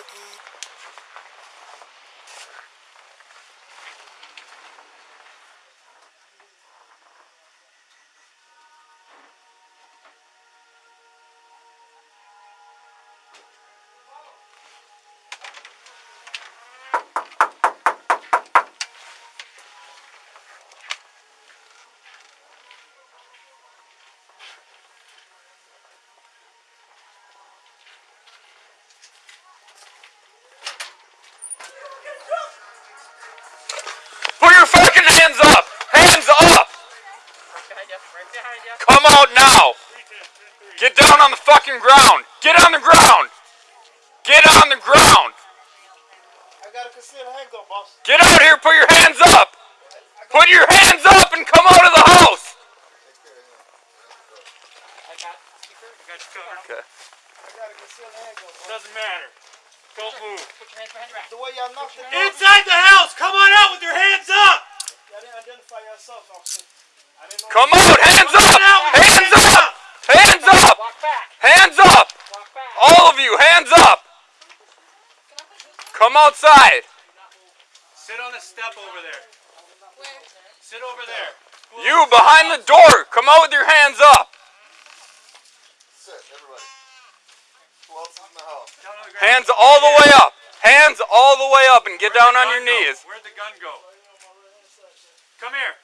Mickey. Come out now! Get down on the fucking ground! Get on the ground! Get on the ground! I got a concealed handgun, boss. Get out here! Put your hands up! Put your hands up and come out of the house! I got secret. I got you covered. Okay. I got a concealed handgun, boss. Doesn't matter. Don't move. Put your hands behind. The way y'all knocked it Inside the house! Come on out with your hands up! y'all didn't identify yourself, officer. I didn't know. Come out! Hands up! On out with your Hands up! Hands up! Hands up! All of you, hands up! Come outside! Sit on the step over there. Sit over there. You behind the door, come out with your hands up! Sit, everybody. Who else is in the house? house? Down on the ground. Hands all the way up! Hands all the way up and get Where'd down on your go? knees. Where'd the gun go? Come here.